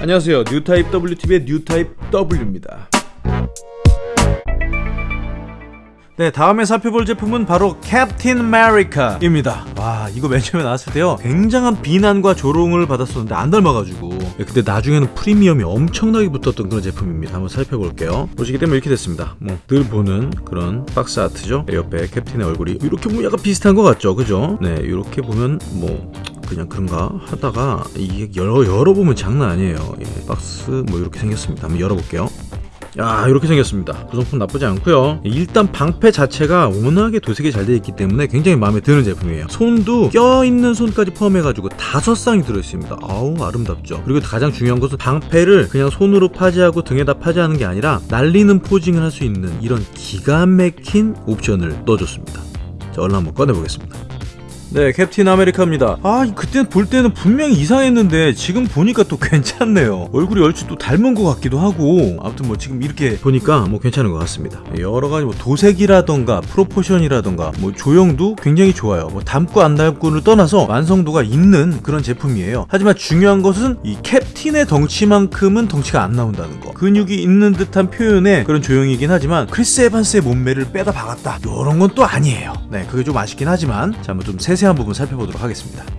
안녕하세요. 뉴타입 WTV의 뉴타입 W입니다. 네 다음에 살펴볼 제품은 바로 캡틴 아메리카입니다. 와 이거 맨 처음에 나왔을 때요. 굉장한 비난과 조롱을 받았었는데 안 닮아가지고. 네, 근데 나중에는 프리미엄이 엄청나게 붙었던 그런 제품입니다. 한번 살펴볼게요. 보시게 되면 이렇게 됐습니다. 뭐 늘 보는 그런 box art죠? 네, 옆에 캡틴의 얼굴이 이렇게 뭐 약간 비슷한 것 같죠? 그죠? 네 이렇게 보면 뭐 그냥 그런가 하다가 이게 열어, 열어보면 장난 아니에요. 예, 박스 뭐 이렇게 생겼습니다. 한번 열어볼게요. 야 이렇게 생겼습니다. 구성품 나쁘지 않고요. 일단 방패 자체가 워낙에 도색이 잘 되어 있기 때문에 굉장히 마음에 드는 제품이에요. 손도 껴있는 손까지 포함해가지고 다섯 쌍이 들어있습니다. 아우 아름답죠? 그리고 가장 중요한 것은 방패를 그냥 손으로 파지하고 등에다 파지하는 게 아니라 날리는 포징을 할 수 있는 이런 기가 막힌 옵션을 넣어줬습니다. 자 얼른 한번 꺼내보겠습니다 네, 캡틴 아메리카입니다. 아, 그때 볼 때는 분명히 이상했는데 지금 보니까 또 괜찮네요. 얼굴이 얼추 또 닮은 것 같기도 하고 아무튼 뭐 지금 이렇게 보니까 뭐 괜찮은 것 같습니다. 여러 가지 뭐 도색이라던가 proportion이라던가 뭐 조형도 굉장히 좋아요. 뭐 닮고 안 닮고를 떠나서 완성도가 있는 그런 제품이에요. 하지만 중요한 것은 이 캡틴의 덩치만큼은 덩치가 안 나온다는 거. 근육이 있는 듯한 표현의 그런 조형이긴 하지만 크리스 에반스의 몸매를 빼다 박았다. 이런 건 또 아니에요. 네, 그게 좀 아쉽긴 하지만 자, 한번 좀 세세 한 부분 살펴보도록 하겠습니다.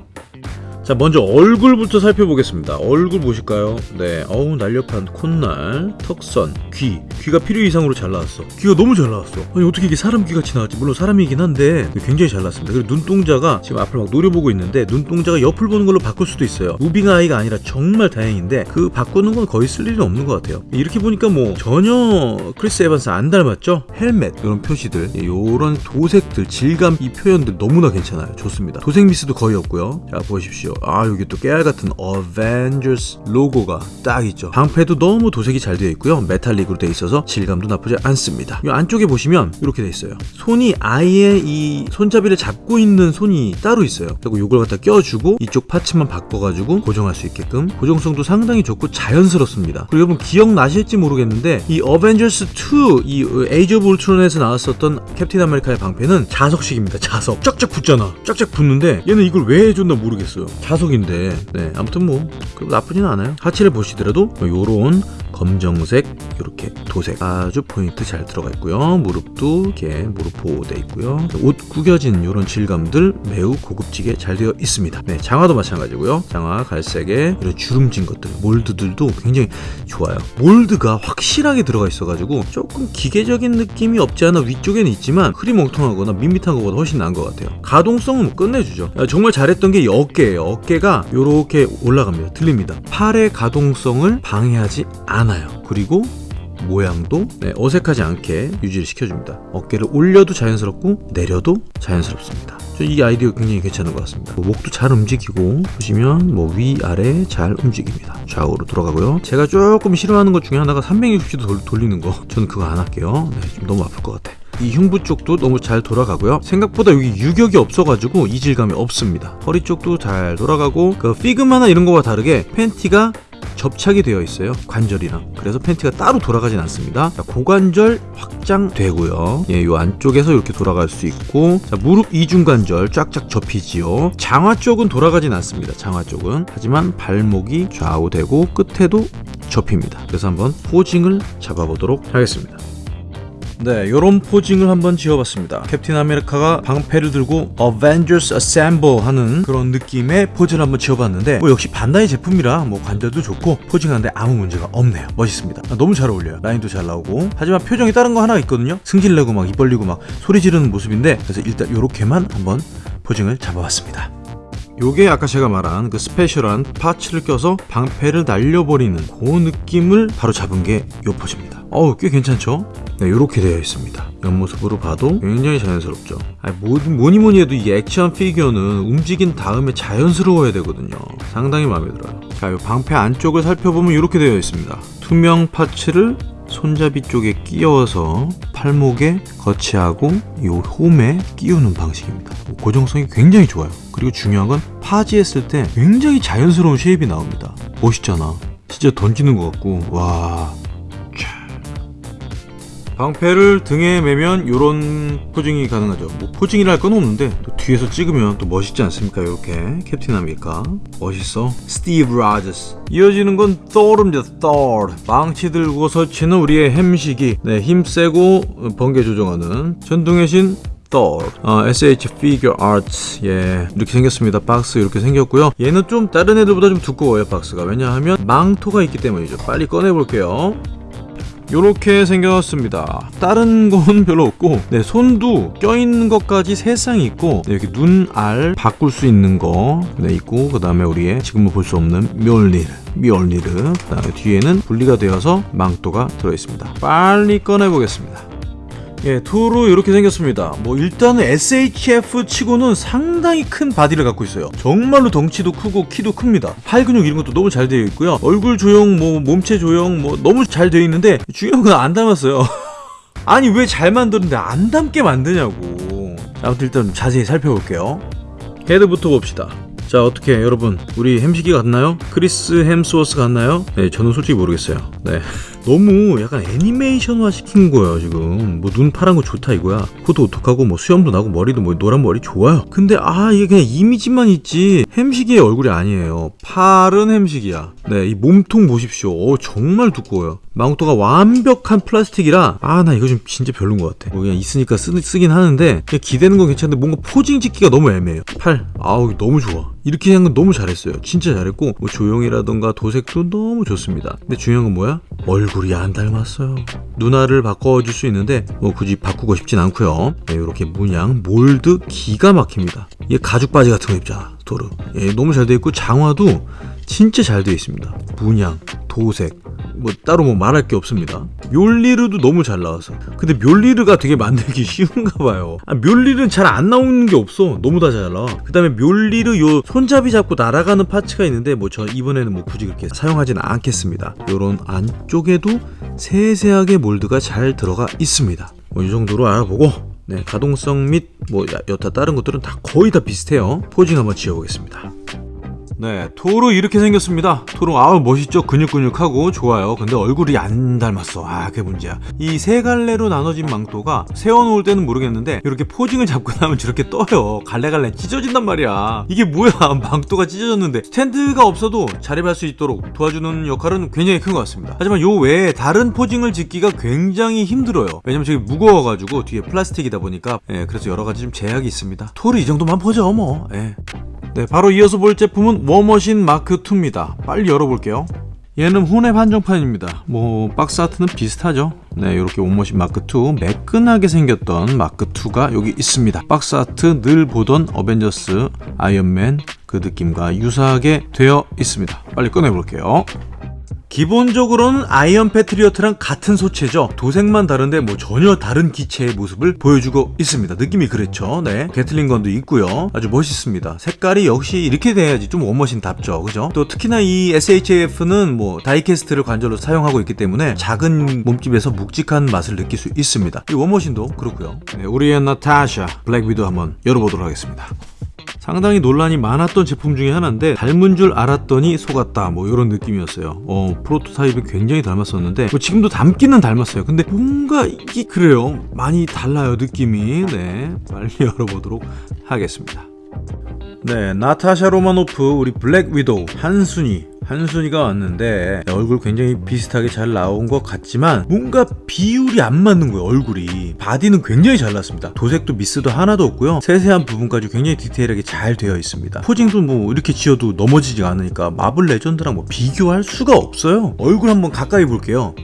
자 먼저 얼굴부터 살펴보겠습니다. 얼굴 보실까요? 네 어우 날렵한 콧날 턱선 귀. 귀가 필요 이상으로 잘 나왔어. 귀가 너무 잘 나왔어. 아니 어떻게 이게 사람 귀같이 나왔지? 물론 사람이긴 한데 굉장히 잘 나왔습니다. 그리고 눈동자가 지금 앞을 막 노려보고 있는데 눈동자가 옆을 보는 걸로 바꿀 수도 있어요. moving eye가 아니라 정말 다행인데 그 바꾸는 건 거의 쓸 일은 없는 것 같아요. 이렇게 보니까 뭐 전혀 크리스 에반스 안 닮았죠? 헬멧. 이런 표시들 이런 도색들 질감 이 표현들 너무나 괜찮아요. 좋습니다. 도색 미스도 거의 없고요. 자 보십시오 아 여기 또 깨알 같은 어벤져스 로고가 딱 있죠. 방패도 너무 도색이 잘 되어 있고요. metallic으로 되어 있어서 질감도 나쁘지 않습니다. 이 안쪽에 보시면 이렇게 되어 있어요. 손이 아예 이 손잡이를 잡고 있는 손이 따로 있어요. 그리고 이걸 갖다 껴주고 이쪽 parts만 바꿔가지고 고정할 수 있게끔 고정성도 상당히 좋고 자연스럽습니다. 그리고 여러분 기억나실지 모르겠는데 이 어벤져스 2 이 Age of Ultron에서 나왔었던 캡틴 아메리카의 방패는 자석식입니다. 자석. 쫙쫙 붙잖아. 쫙쫙 붙는데 얘는 이걸 왜 해줬나 모르겠어요 자석인데 네 아무튼 뭐 나쁘진 않아요. 하체를 보시더라도 요런 검정색 이렇게 도색 아주 포인트 잘 들어가 있고요. 무릎도 이렇게 무릎 보호돼 있고요. 옷 구겨진 이런 질감들 매우 고급지게 잘 되어 있습니다. 네 장화도 마찬가지고요. 장화 갈색에 이런 주름진 것들 몰드들도 굉장히 좋아요. 몰드가 확실하게 들어가 있어 가지고 조금 기계적인 느낌이 없지 않아 위쪽에는 있지만 흐리멍텅하거나 밋밋한 것보다 훨씬 나은 것 같아요. 가동성은 뭐 끝내주죠. 정말 잘했던 게이 어깨예요 어깨가 이렇게 올라갑니다. 들립니다. 팔의 가동성을 방해하지 않아요. 그리고 모양도 네, 어색하지 않게 유지를 시켜줍니다. 어깨를 올려도 자연스럽고 내려도 자연스럽습니다. 이 아이디어 굉장히 괜찮은 것 같습니다. 뭐 목도 잘 움직이고 보시면 뭐 위아래 잘 움직입니다. 좌우로 돌아가고요. 제가 조금 싫어하는 것 중에 하나가 360도 돌 리는 거. 저는 그거 안 할게요. 네, 좀 너무 아플 것 같아. 이 흉부 쪽도 너무 잘 돌아가고요. 생각보다 여기 유격이 없어가지고 이질감이 없습니다. 허리 쪽도 잘 돌아가고 그 피그마나 이런 거와 다르게 팬티가 접착이 되어 있어요 관절이랑 그래서 팬티가 따로 돌아가진 않습니다. 자, 고관절 확장되고요. 예, 요 안쪽에서 이렇게 돌아갈 수 있고 자, 무릎 이중관절 쫙쫙 접히지요. 장화 쪽은 돌아가진 않습니다 장화 쪽은. 하지만 발목이 좌우되고 끝에도 접힙니다. 그래서 한번 posing을 잡아보도록 하겠습니다 네, 요런 posing을 한번 지어봤습니다. 캡틴 아메리카가 방패를 들고 Avengers Assemble 하는 그런 느낌의 포즈를 한번 지어봤는데 뭐 역시 반다이 제품이라 뭐 관절도 좋고 posing하는데 아무 문제가 없네요. 멋있습니다. 아, 너무 잘 어울려요. 라인도 잘 나오고 하지만 표정이 다른 거 하나 있거든요. 승질내고 막 입 벌리고 막 소리 지르는 모습인데 그래서 일단 요렇게만 한번 posing을 잡아봤습니다. 요게 아까 제가 말한 그 special한 parts를 껴서 방패를 날려버리는 그 느낌을 바로 잡은 게 요 포즈입니다. 어우 꽤 괜찮죠? 네 이렇게 되어 있습니다. 옆모습으로 봐도 굉장히 자연스럽죠. 아니, 뭐니 뭐니 해도 이 action figure는 움직인 다음에 자연스러워야 되거든요. 상당히 마음에 들어요. 자 이 방패 안쪽을 살펴보면 이렇게 되어 있습니다. 투명 parts를 손잡이 쪽에 끼워서 팔목에 거치하고 이 홈에 끼우는 방식입니다. 고정성이 굉장히 좋아요. 그리고 중요한 건 파지했을 때 굉장히 자연스러운 shape이 나옵니다. 멋있잖아. 진짜 던지는 것 같고 와 방패를 등에 매면 이런 posing이 가능하죠. 뭐 posing이라 할건 없는데 또 뒤에서 찍으면 또 멋있지 않습니까? 이렇게 캡틴 아메리카. 멋있어. 스티브 라저스. 이어지는 건 Thor입니다. Thor. 망치 들고 설치는 우리의 햄식이. 네, 힘 세고 번개 조정하는 천둥의 신 Thor. 어, SH Figure Arts. 예 이렇게 생겼습니다. 박스 이렇게 생겼고요. 얘는 좀 다른 애들보다 좀 두꺼워요 박스가. 왜냐하면 망토가 있기 때문이죠. 빨리 꺼내 볼게요 요렇게 생겼습니다. 다른 건 별로 없고 네 손도 껴있는 것까지 세쌍 있고 네, 이렇게 눈 알 바꿀 수 있는 거 네, 있고 그 다음에 우리의 지금은 볼 수 없는 멸리르 멸리르 그 다음에 뒤에는 분리가 되어서 망토가 들어있습니다. 빨리 꺼내보겠습니다 예, 토르 이렇게 생겼습니다. 뭐 일단은 SHF 치고는 상당히 큰 body를 갖고 있어요. 정말로 덩치도 크고 키도 큽니다. 팔 근육 이런 것도 너무 잘 되어 있고요. 얼굴 조형, 뭐 몸체 조형, 뭐 너무 잘 되어 있는데 중요한 건 안 닮았어요. 아니 왜 잘 만드는데 안 닮게 만드냐고. 아무튼 일단 자세히 살펴볼게요. 헤드부터 봅시다. 자 어떻게 여러분 우리 햄식이 같나요? 크리스 햄스워스 같나요? 네 저는 솔직히 모르겠어요 네 너무 약간 애니메이션화 시킨 거예요 지금. 뭐 눈 파란 거 좋다 이거야. 코도 어떡하고 뭐 수염도 나고 머리도 뭐 노란 머리 좋아요. 근데 아 이게 그냥 이미지만 있지. 햄식이의 얼굴이 아니에요. 팔은 햄식이야. 네 이 몸통 보십시오. 어 정말 두꺼워요. 망토가 완벽한 플라스틱이라 아 나 이거 좀 진짜 별론 것 같아. 뭐 그냥 있으니까 쓰, 쓰긴 하는데 그냥 기대는 건 괜찮은데 뭔가 포징 찍기가 너무 애매해요. 팔 아우 너무 좋아. 이렇게 한 건 너무 잘했어요. 진짜 잘했고 뭐 조형이라던가 도색도 너무 좋습니다. 근데 중요한 건 뭐야? 얼굴 이 안 닮았어요. 눈알을 바꿔줄 수 있는데 뭐 굳이 바꾸고 싶진 않고요. 네, 이렇게 문양 몰드 기가 막힙니다. 얘 가죽 바지 같은 거 입잖아 도르 예, 너무 잘 돼 있고 장화도 진짜 잘 되어 있습니다 문양 도색 뭐 따로 뭐 말할 게 없습니다. 멸리르도 너무 잘 나와서. 근데 멸리르가 되게 만들기 쉬운가 봐요. 아, 멸리르는 잘 안 나오는 게 없어. 너무 다 잘 나와. 그 다음에 멸리르 요 손잡이 잡고 날아가는 파츠가 있는데 뭐 저 이번에는 뭐 굳이 그렇게 사용하지는 않겠습니다. 요런 안쪽에도 세세하게 몰드가 잘 들어가 있습니다. 뭐 이 정도로 알아보고 네, 가동성 및 뭐 여타 다른 것들은 다 거의 다 비슷해요. 포징 한번 지어보겠습니다. 네, 토르 이렇게 생겼습니다. 토르 아우 멋있죠? 근육근육하고 좋아요. 근데 얼굴이 안 닮았어. 아, 그게 문제야. 이 세 갈래로 나눠진 망토가 세워놓을 때는 모르겠는데 이렇게 포징을 잡고 나면 저렇게 떠요. 갈래갈래 찢어진단 말이야. 이게 뭐야? 망토가 찢어졌는데 스탠드가 없어도 자립할 수 있도록 도와주는 역할은 굉장히 큰 것 같습니다. 하지만 요 외에 다른 포징을 짓기가 굉장히 힘들어요. 왜냐면 저게 무거워가지고 뒤에 플라스틱이다 보니까 예, 그래서 여러 가지 좀 제약이 있습니다. 토르 이 정도만 보죠 뭐. 예. 네, 바로 이어서 볼 제품은 워머신 마크2입니다. 빨리 열어볼게요. 얘는 혼웹 한정판입니다. 뭐 박스 아트는 비슷하죠. 네, 이렇게 워머신 마크2 매끈하게 생겼던 마크2가 여기 있습니다. 박스 아트 늘 보던 어벤져스 아이언맨 그 느낌과 유사하게 되어 있습니다. 빨리 꺼내볼게요. 기본적으로는 아이언 패트리어트랑 같은 소체죠. 도색만 다른데 뭐 전혀 다른 기체의 모습을 보여주고 있습니다. 느낌이 그랬죠? 네. gatling gun도 있고요. 아주 멋있습니다. 색깔이 역시 이렇게 돼야지 좀 워머신답죠. 그죠? 또 특히나 이 SHF는 뭐 diecast를 관절로 사용하고 있기 때문에 작은 몸집에서 묵직한 맛을 느낄 수 있습니다. 이 워머신도 그렇고요. 네, 우리의 나타샤 블랙 위도 한번 열어보도록 하겠습니다 상당히 논란이 많았던 제품 중에 하나인데 닮은 줄 알았더니 속았다. 뭐 이런 느낌이었어요. 어 프로토타입이 굉장히 닮았었는데 뭐 지금도 닮기는 닮았어요. 근데 뭔가 이게 그래요. 많이 달라요 느낌이. 네 빨리 열어보도록 하겠습니다. 네 나타샤 로마노프 우리 블랙 위도우 한순이 한순이가 왔는데 얼굴 굉장히 비슷하게 잘 나온 것 같지만 뭔가 비율이 안 맞는 거예요 얼굴이. 바디는 굉장히 잘 났습니다. 도색도 미스도 하나도 없고요. 세세한 부분까지 굉장히 디테일하게 잘 되어 있습니다. posing도 뭐 이렇게 지어도 넘어지지 않으니까 마블 레전드랑 뭐 비교할 수가 없어요. 얼굴 한번 가까이 볼게요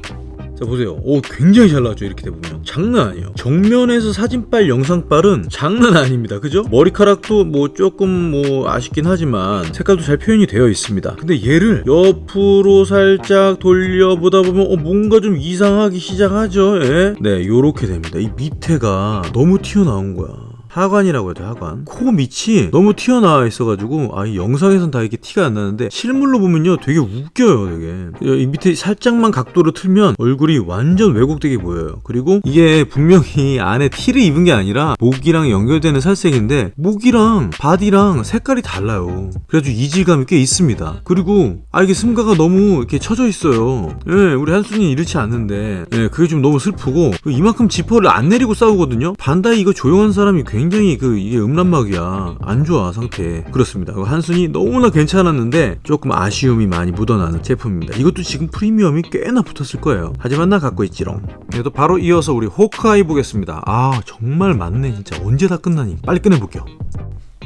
자 보세요. 오 굉장히 잘 나왔죠 이렇게 대보면. 장난 아니에요. 정면에서 사진빨 영상빨은 장난 아닙니다. 그죠? 머리카락도 뭐 조금 뭐 아쉽긴 하지만 색깔도 잘 표현이 되어 있습니다. 근데 얘를 옆으로 살짝 돌려보다 보면 어 뭔가 좀 이상하기 시작하죠 예? 네 요렇게 됩니다. 이 밑에가 너무 튀어나온 거야 하관이라고 해도 하관. 코 밑이 너무 튀어나와 있어가지고 아이 영상에선 다 이렇게 티가 안 나는데 실물로 보면요 되게 웃겨요 되게. 이 밑에 살짝만 각도를 틀면 얼굴이 완전 왜곡되게 보여요. 그리고 이게 분명히 안에 티를 입은 게 아니라 목이랑 연결되는 살색인데 목이랑 바디랑 색깔이 달라요. 그래가지고 이질감이 꽤 있습니다. 그리고 아 이게 승가가 너무 이렇게 쳐져 있어요. 예 우리 한순이 이렇지 않는데. 예 그게 좀 너무 슬프고 이만큼 지퍼를 안 내리고 싸우거든요? 반다이 이거 조용한 사람이 굉장히 그 이게 음란막이야 안 좋아 상태 그렇습니다 한순이 너무나 괜찮았는데 조금 아쉬움이 많이 묻어나는 제품입니다 이것도 지금 프리미엄이 꽤나 붙었을 거예요 하지만 나 갖고 있지롱 그래도 바로 이어서 우리 호크아이 보겠습니다 아 정말 많네 진짜 언제 다 끝나니 빨리 끝내볼게요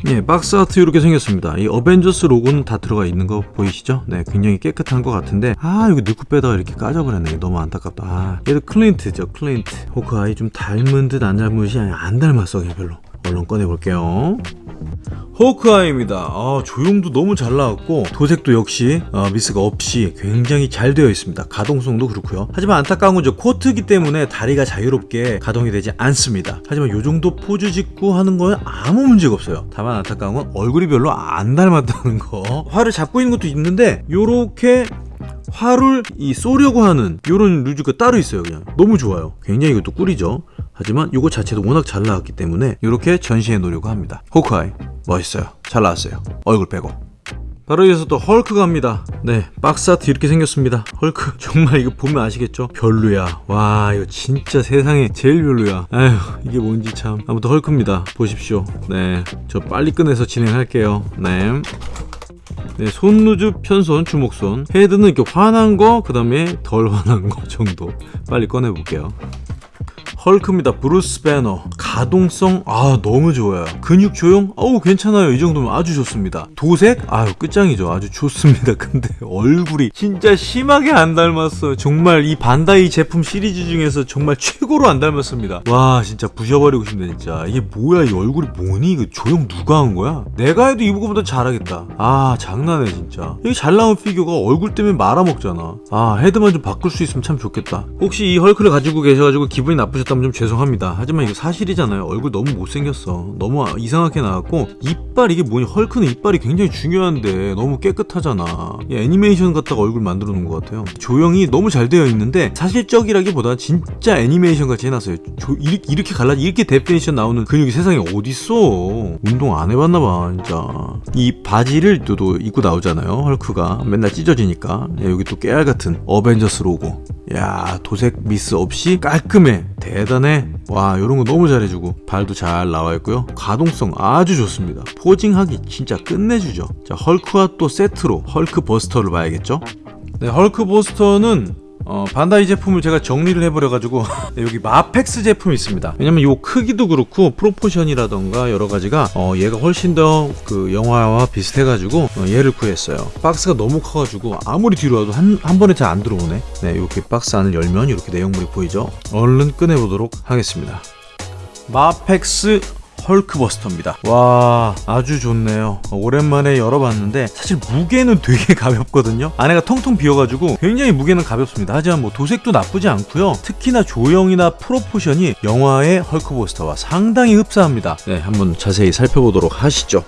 예, 박스 아트 이렇게 생겼습니다. 이 어벤져스 로고는 다 들어가 있는 거 보이시죠? 네, 굉장히 깨끗한 것 같은데 아, 이거 넣고 빼다가 이렇게 까져버렸네. 너무 안타깝다. 아, 얘도 클린트죠, 클린트. 호크아이 좀 닮은 듯 안 닮은 듯이 아니, 안 닮았어, 그냥 별로. 얼른 꺼내볼게요. 호크아이입니다. 아, 조형도 너무 잘 나왔고 도색도 역시 어, 미스가 없이 굉장히 잘 되어 있습니다. 가동성도 그렇고요. 하지만 안타까운 건 저 코트기 때문에 다리가 자유롭게 가동이 되지 않습니다. 하지만 이 정도 포즈 짓고 하는 건 아무 문제가 없어요. 다만 안타까운 건 얼굴이 별로 안 닮았다는 거. 활을 잡고 있는 것도 있는데 요렇게 활을 이 쏘려고 하는 요런 루즈가 따로 있어요 그냥 너무 좋아요 굉장히 이것도 꿀이죠 하지만 이거 자체도 워낙 잘 나왔기 때문에 이렇게 전시해 놓으려고 합니다. 호크아이 멋있어요. 잘 나왔어요. 얼굴 빼고. 바로 이어서 또 헐크 갑니다. 네 박스 아트 이렇게 생겼습니다. 헐크 정말 이거 보면 아시겠죠? 별로야. 와 이거 진짜 세상에 제일 별로야. 아휴 이게 뭔지 참. 아무튼 헐크입니다. 보십시오. 네 저 빨리 끝내서 진행할게요. 네. 네, 손 loose, 편손, 주먹손. 헤드는 이렇게 환한 거, 그 다음에 덜 환한 거 정도. 빨리 꺼내볼게요 헐크입니다. 브루스 배너. 가동성 아 너무 좋아요. 근육 조형 어우 괜찮아요. 이 정도면 아주 좋습니다. 도색 아유 끝장이죠. 아주 좋습니다. 근데 얼굴이 진짜 심하게 안 닮았어요. 정말 이 반다이 제품 시리즈 중에서 정말 최고로 안 닮았습니다. 와 진짜 부셔버리고 싶네 진짜. 이게 뭐야 이 얼굴이 뭐니? 이거 조형 누가 한 거야? 내가 해도 이거보다 잘하겠다. 아 장난해 진짜. 이게 잘 나온 피규어가 얼굴 때문에 말아먹잖아. 아 헤드만 좀 바꿀 수 있으면 참 좋겠다. 혹시 이 헐크를 가지고 계셔가지고 기분이 나쁘셨다 면 좀 죄송합니다. 하지만 이게 사실이잖아요. 얼굴 너무 못생겼어. 너무 이상하게 나왔고 이빨 이게 뭐니? 헐크는 이빨이 굉장히 중요한데 너무 깨끗하잖아. 애니메이션 갖다가 얼굴 만들어 놓은 것 같아요. 조형이 너무 잘 되어 있는데 사실적이라기보다 진짜 애니메이션 같이 해놨어요. 조, 이렇게, 이렇게 갈라 이렇게 definition 나오는 근육이 세상에 어딨어. 운동 안 해봤나봐 진짜. 이 바지를 또, 또 입고 나오잖아요. 헐크가 맨날 찢어지니까 야, 여기 또 깨알 같은 어벤져스 로고. 야 도색 미스 없이 깔끔해. 대단해. 와 요런 거 너무 잘해주고. 발도 잘 나와 있고요. 가동성 아주 좋습니다. posing하기 진짜 끝내주죠. 자 헐크와 또 세트로 헐크 버스터를 봐야겠죠? 네 헐크 버스터는 어, 반다이 제품을 제가 정리를 해버려가지고 네, 여기 마펙스 제품이 있습니다. 왜냐면 요 크기도 그렇고 proportion이라던가 여러가지가 어, 얘가 훨씬 더 그 영화와 비슷해가지고 어, 얘를 구했어요. 박스가 너무 커가지고 아무리 뒤로 와도 한, 한 번에 잘 안 들어오네. 네 이렇게 박스 안을 열면 이렇게 내용물이 보이죠? 얼른 꺼내보도록 하겠습니다. 마펙스 헐크버스터입니다. 와 아주 좋네요. 오랜만에 열어봤는데 사실 무게는 되게 가볍거든요. 안에가 텅텅 비어가지고 굉장히 무게는 가볍습니다. 하지만 뭐 도색도 나쁘지 않고요. 특히나 조형이나 proportion이 영화의 헐크버스터와 상당히 흡사합니다. 네 한번 자세히 살펴보도록 하시죠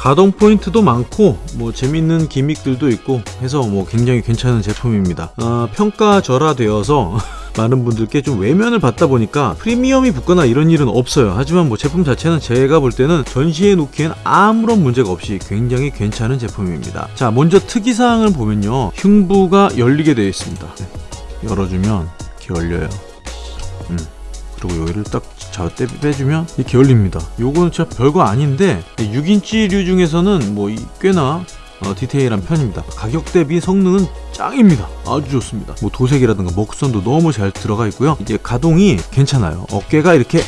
가동 포인트도 많고 뭐 재밌는 기믹들도 있고 해서 뭐 굉장히 괜찮은 제품입니다. 어, 평가 절하되어서 많은 분들께 좀 외면을 받다 보니까 프리미엄이 붙거나 이런 일은 없어요. 하지만 뭐 제품 자체는 제가 볼 때는 전시해 놓기엔 아무런 문제가 없이 굉장히 괜찮은 제품입니다. 자 먼저 특이사항을 보면요. 흉부가 열리게 되어 있습니다. 네, 열어주면 이렇게 열려요. 음. 그리고 여기를 딱 잡아 빼주면 이렇게 열립니다. 요거는 진짜 별거 아닌데 6인치류 중에서는 뭐 꽤나 어, 디테일한 편입니다. 가격 대비 성능은 짱입니다. 아주 좋습니다. 뭐 도색이라든가 먹선도 너무 잘 들어가 있고요. 이제 가동이 괜찮아요. 어깨가 이렇게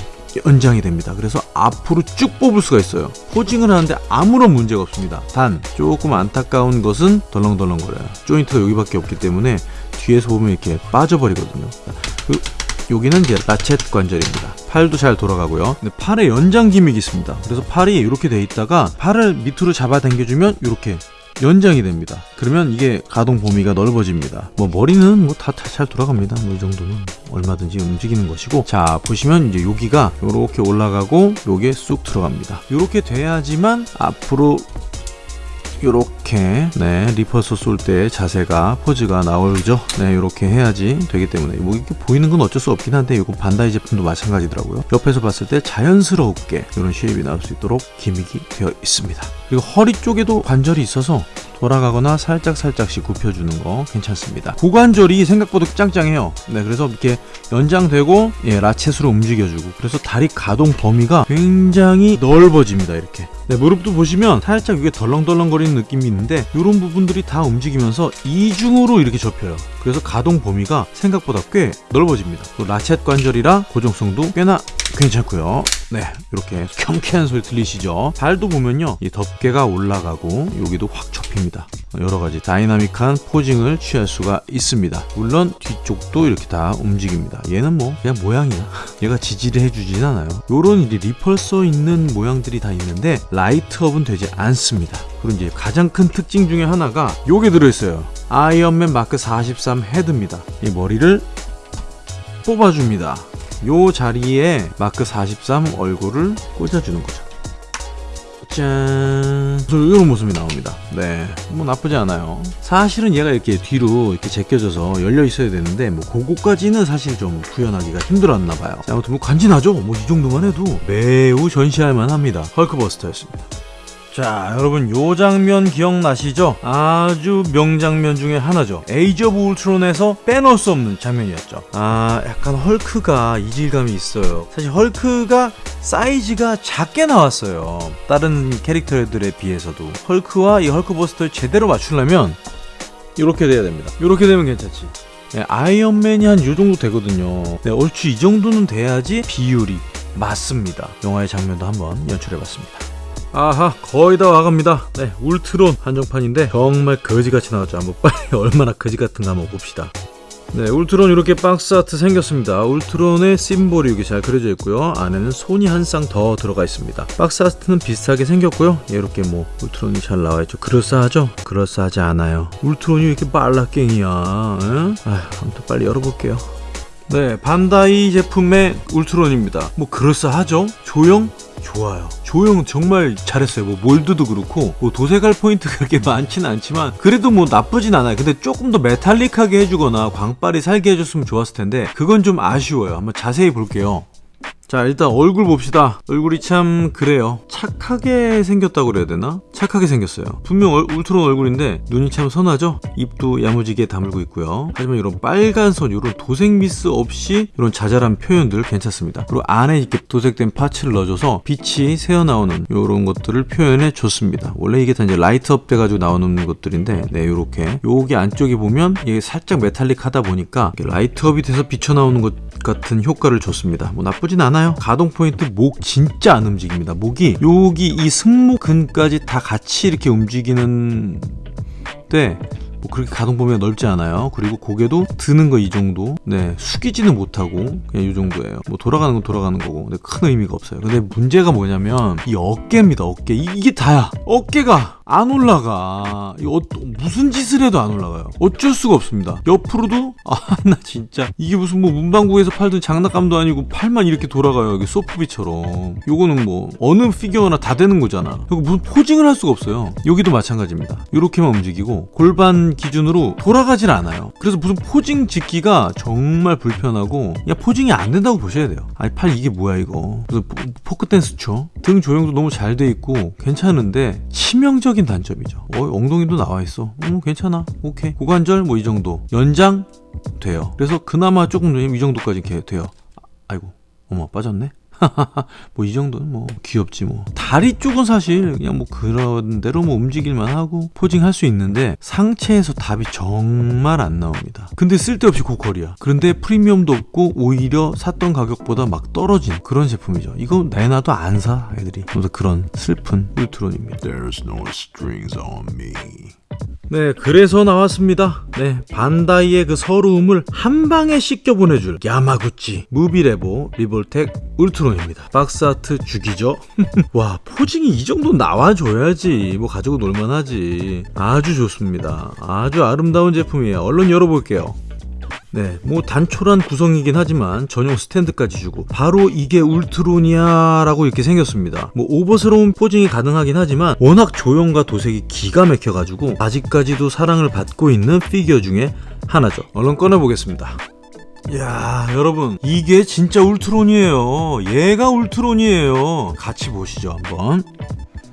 연장이 됩니다. 그래서 앞으로 쭉 뽑을 수가 있어요. 포징을 하는데 아무런 문제가 없습니다. 단 조금 안타까운 것은 덜렁덜렁거려요. 조인트가 여기밖에 없기 때문에 뒤에서 보면 이렇게 빠져버리거든요. 그 여기는 이제 ratchet 관절입니다 팔도 잘 돌아가고요 근데 팔에 연장 gimmick이 있습니다 그래서 팔이 이렇게 돼 있다가 팔을 밑으로 잡아 당겨주면 이렇게 연장이 됩니다. 그러면 이게 가동 범위가 넓어집니다. 뭐 머리는 뭐 다 잘 돌아갑니다. 뭐 이 정도는 얼마든지 움직이는 것이고 자 보시면 이제 여기가 이렇게 올라가고 요게 쑥 들어갑니다. 이렇게 돼야지만 앞으로 요렇게 네 repulsor 쏠 때 자세가 포즈가 나오죠? 네 요렇게 해야지 되기 때문에. 뭐 이렇게 보이는 건 어쩔 수 없긴 한데 이거 반다이 제품도 마찬가지더라고요. 옆에서 봤을 때 자연스럽게 이런 shape이 나올 수 있도록 gimmick이 되어 있습니다 그리고 허리 쪽에도 관절이 있어서 돌아가거나 살짝 살짝씩 굽혀주는 거 괜찮습니다. 고관절이 생각보다 짱짱해요. 네 그래서 이렇게 연장되고 예 라쳇으로 움직여주고 그래서 다리 가동 범위가 굉장히 넓어집니다 이렇게. 네 무릎도 보시면 살짝 이게 덜렁덜렁거리는 느낌이 있는데 이런 부분들이 다 움직이면서 이중으로 이렇게 접혀요. 그래서 가동 범위가 생각보다 꽤 넓어집니다. 또 라쳇 관절이라 고정성도 꽤나 괜찮고요. 네 이렇게 경쾌한 소리 들리시죠? 발도 보면요 이 덮개 가 올라가고 여기도 확 접힙니다. 여러가지 다이나믹한 posing을 취할 수가 있습니다. 물론 뒤쪽도 이렇게 다 움직입니다. 얘는 뭐 그냥 모양이야. 얘가 지지를 해주진 않아요. 요런 repulsor 있는 모양들이 다 있는데 light up은 되지 않습니다. 그리고 이제 가장 큰 특징 중에 하나가 요게 들어있어요. 아이언맨 마크 43 헤드입니다. 이 머리를 뽑아줍니다. 요 자리에 마크 43 얼굴을 꽂아주는 거죠 짠. 이런 모습이 나옵니다. 네뭐 나쁘지 않아요. 사실은 얘가 이렇게 뒤로 이렇게 제껴져서 열려 있어야 되는데 뭐 그거까지는 사실 좀 구현하기가 힘들었나 봐요. 아무튼 뭐 간지나죠? 뭐 이 정도만 해도 매우 전시할 만합니다. 헐크버스터였습니다 자 여러분 요 장면 기억나시죠? 아주 명장면 중에 하나죠. 에이지 오브 울트론에서 빼놓을 수 없는 장면이었죠. 아 약간 헐크가 이질감이 있어요. 사실 헐크가 사이즈가 작게 나왔어요. 다른 캐릭터들에 비해서도. 헐크와 이 헐크버스터를 제대로 맞추려면 이렇게 돼야 됩니다. 이렇게 되면 괜찮지. 네, 아이언맨이 한 요 정도 되거든요. 네, 얼추 이 정도는 돼야지 비율이 맞습니다. 영화의 장면도 한번 연출해봤습니다 아하 거의 다 와갑니다. 네 울트론 한정판인데 정말 거지같이 나왔죠. 한번 빨리 얼마나 거지 같은가 한번 봅시다. 네 울트론 이렇게 box art 생겼습니다. 울트론의 심볼이 여기 잘 그려져 있고요. 안에는 손이 한 쌍 더 들어가 있습니다. box art는 비슷하게 생겼고요. 이렇게 뭐 울트론이 잘 나와 있죠. 그럴싸하죠? 그럴싸하지 않아요. 울트론이 왜 이렇게 말라깽이야 아 아무튼 빨리 열어볼게요. 네 반다이 제품의 울트론입니다. 뭐 그럴싸하죠? 조형? 좋아요. 조형 정말 잘했어요. 뭐 몰드도 그렇고 뭐 도색할 포인트가 그렇게 많지는 않지만 그래도 뭐 나쁘진 않아요. 근데 조금 더 metallic하게 해주거나 광빨이 살게 해줬으면 좋았을 텐데 그건 좀 아쉬워요. 한번 자세히 볼게요 자 일단 얼굴 봅시다. 얼굴이 참 그래요. 착하게 생겼다고 그래야 되나? 착하게 생겼어요. 분명 얼, 울트론 얼굴인데 눈이 참 선하죠? 입도 야무지게 다물고 있고요. 하지만 이런 빨간 선 이런 도색 미스 없이 이런 자잘한 표현들 괜찮습니다. 그리고 안에 이렇게 도색된 parts를 넣어줘서 빛이 새어나오는 이런 것들을 표현해 줬습니다. 원래 이게 다 이제 light up 돼가지고 나오는 것들인데 네 요렇게. 여기 안쪽에 보면 이게 살짝 메탈릭 하다 보니까 light up이 돼서 비쳐나오는 것 같은 효과를 줬습니다. 뭐 나쁘진 않아요 가동 포인트 목 진짜 안 움직입니다. 목이 여기 이 승모근까지 다 같이 이렇게 움직이는 때 뭐 그렇게 가동 범위가 넓지 않아요. 그리고 고개도 드는 거 이 정도. 네 숙이지는 못하고 그냥 이 정도예요. 뭐 돌아가는 건 돌아가는 거고 근데 큰 의미가 없어요. 근데 문제가 뭐냐면 이 어깨입니다 어깨. 이, 게 다야. 어깨가 안 올라가. 이 어, 무슨 짓을 해도 안 올라가요. 어쩔 수가 없습니다. 옆으로도 아 나 진짜. 이게 무슨 뭐 문방구에서 팔던 장난감도 아니고 팔만 이렇게 돌아가요 이게 소프비처럼. 요거는 뭐 어느 피규어나 다 되는 거잖아. 그리고 무슨 posing을 할 수가 없어요. 여기도 마찬가지입니다. 이렇게만 움직이고 골반 기준으로 돌아가질 않아요. 그래서 무슨 posing 짓기가 정말 불편하고 그냥 posing이 안 된다고 보셔야 돼요. 아니 팔 이게 뭐야 이거? 그래서 포크 댄스 춰등 조형도 너무 잘 돼 있고 괜찮은데 치명적인 단점이죠. 어 엉덩이도 나와 있어. 음 괜찮아. 오케이. 고관절 뭐 이 정도. 연장 돼요. 그래서 그나마 조금 이 정도까지 돼요. 아이고. 어머 빠졌네 뭐 이 정도는 뭐 귀엽지 뭐. 다리 쪽은 사실 그냥 뭐 그런 대로 뭐 움직일만 하고 포징 할 수 있는데 상체에서 답이 정말 안 나옵니다. 근데 쓸데없이 고퀄이야. 그런데 프리미엄도 없고 오히려 샀던 가격보다 막 떨어진 그런 제품이죠. 이거 내놔도 안 사 애들이. 그래서 그런 슬픈 울트론입니다. There's no strings on me. 네, 그래서 나왔습니다. 네, 반다이의 그 서러움을 한 방에 씻겨 보내줄 야마구치 무비레보 리볼텍 울트론입니다. box art 죽이죠? 와, posing이 이 정도 나와줘야지. 뭐 가지고 놀만하지. 아주 좋습니다. 아주 아름다운 제품이에요. 얼른 열어볼게요. 네, 뭐 단촐한 구성이긴 하지만 전용 스탠드까지 주고 바로 이게 울트론이야라고 이렇게 생겼습니다. 뭐 오버스러운 posing이 가능하긴 하지만 워낙 조형과 도색이 기가 막혀가지고 아직까지도 사랑을 받고 있는 피규어 중에 하나죠. 얼른 꺼내보겠습니다. 야 여러분 이게 진짜 울트론이에요. 얘가 울트론이에요. 같이 보시죠 한번.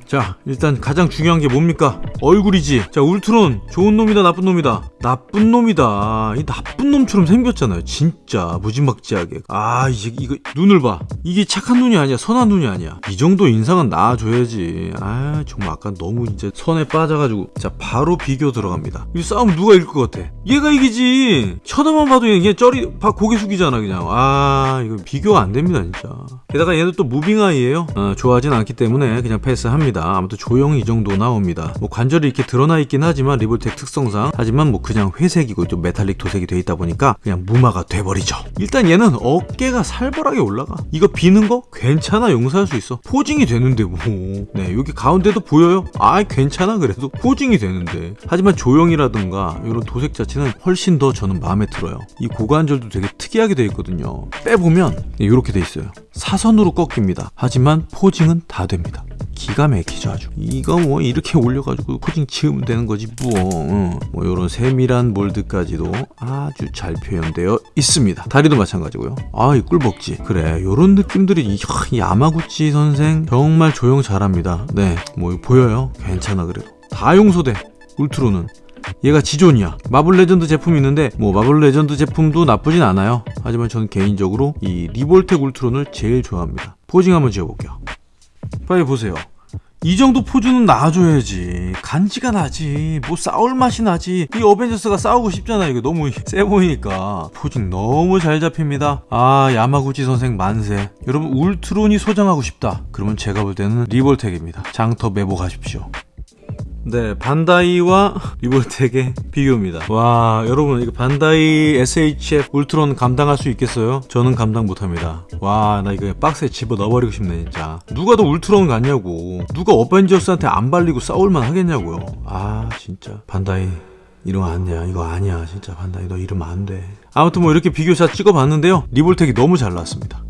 자 일단 가장 중요한 게 뭡니까? 얼굴이지. 자 울트론. 좋은 놈이다 나쁜 놈이다. 나쁜 놈이다. 이 나쁜 놈처럼 생겼잖아요. 진짜 무지막지하게. 아 이제 이거 눈을 봐. 이게 착한 눈이 아니야 선한 눈이 아니야. 이 정도 인상은 나아줘야지. 아 정말 아까 너무 이제 선에 빠져가지고. 자 바로 비교 들어갑니다. 이 싸움 누가 이길 것 같아? 얘가 이기지. 쳐다만 봐도 이게 쩌리 봐 고개 숙이잖아 그냥. 아 이거 비교가 안 됩니다 진짜. 게다가 얘도 또 moving eye예요. 어, 좋아하진 않기 때문에 그냥 패스합니다 아무튼 조형이 이 정도 나옵니다. 뭐 관절이 이렇게 드러나 있긴 하지만 리볼텍 특성상. 하지만 뭐 그냥 회색이고 좀 메탈릭 도색이 돼 있다 보니까 그냥 무마가 돼버리죠. 일단 얘는 어깨가 살벌하게 올라가. 이거 비는 거 괜찮아. 용서할 수 있어. posing이 되는데 뭐네 여기 가운데도 보여요? 아 괜찮아. 그래도 posing이 되는데. 하지만 조형이라든가 이런 도색 자체는 훨씬 더 저는 마음에 들어요. 이 고관절도 되게 특이하게 돼 있거든요. 빼보면 이렇게 돼 있어요. 사선으로 꺾입니다. 하지만 posing은 다 됩니다 기가 막히죠 아주. 이거 뭐 이렇게 올려가지고 posing 지으면 되는 거지 뭐, 어. 뭐 이런 세밀한 몰드까지도 아주 잘 표현되어 있습니다. 다리도 마찬가지고요. 아이 꿀벅지. 그래 요런 느낌들이 야마구치 선생 정말 조형 잘합니다. 네뭐 보여요? 괜찮아 그래도. 다 용서돼 울트론은. 얘가 지존이야. 마블 레전드 제품이 있는데 뭐 마블 레전드 제품도 나쁘진 않아요. 하지만 저는 개인적으로 이 리볼텍 울트론을 제일 좋아합니다. posing 한번 지어볼게요 빨리 보세요. 이 정도 포즈는 나와줘야지. 간지가 나지. 뭐 싸울 맛이 나지. 이 어벤져스가 싸우고 싶잖아. 이거 너무 세 보이니까. posing 너무 잘 잡힙니다. 아, 야마구치 선생 만세. 여러분, 울트론이 소장하고 싶다. 그러면 제가 볼 때는 리볼텍입니다. 장터 매복 가십시오. 네, 반다이와 리볼텍의 비교입니다. 와, 여러분, 이거 반다이 SHF 울트론 감당할 수 있겠어요? 저는 감당 못합니다. 와, 나 이거 박스에 집어 넣어버리고 싶네, 진짜. 누가 더 울트론 같냐고. 누가 어벤져스한테 안 발리고 싸울만 하겠냐고요. 아, 진짜. 반다이. 이러면 안 돼. 이거 아니야. 진짜 반다이. 너 이러면 안 돼. 아무튼 뭐 이렇게 비교샷 찍어봤는데요. 리볼텍이 너무 잘 나왔습니다.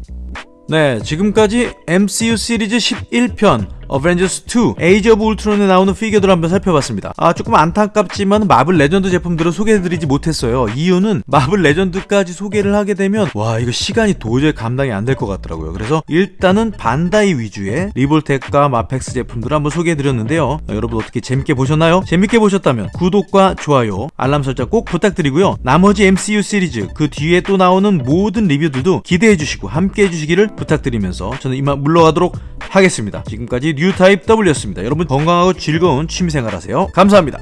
네, 지금까지 MCU 시리즈 11편 어벤져스 2 Age of Ultron에 나오는 피규어들 한번 살펴봤습니다. 아 조금 안타깝지만 마블 레전드 제품들을 소개해드리지 못했어요. 이유는 마블 레전드까지 소개를 하게 되면 와 이거 시간이 도저히 감당이 안 될 것 같더라고요. 그래서 일단은 반다이 위주의 리볼텍과 MAFEX 제품들을 한번 소개해드렸는데요. 아, 여러분 어떻게 재밌게 보셨나요? 재밌게 보셨다면 구독과 좋아요, 알람 설정 꼭 부탁드리고요. 나머지 MCU 시리즈 그 뒤에 또 나오는 모든 리뷰들도 기대해주시고 함께 해주시기를 부탁드리면서 저는 이만 물러가도록 하겠습니다. 지금까지 뉴타입 W였습니다. 여러분 건강하고 즐거운 취미생활 하세요. 감사합니다.